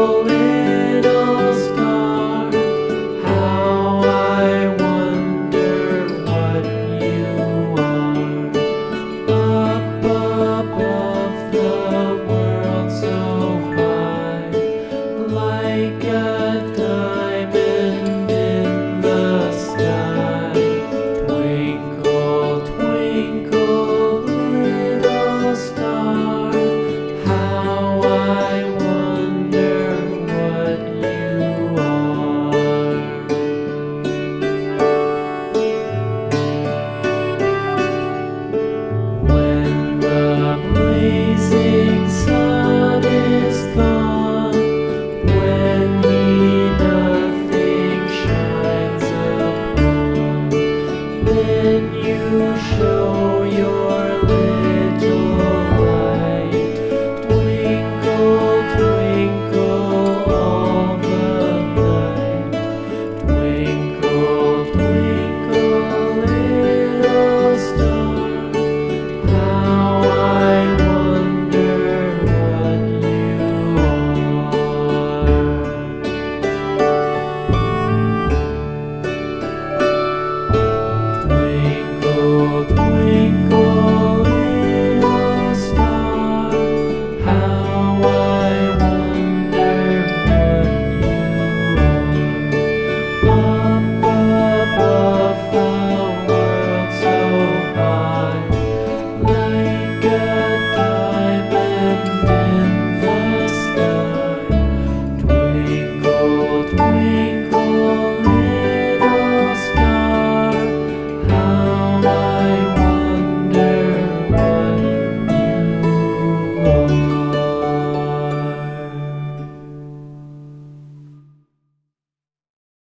holy.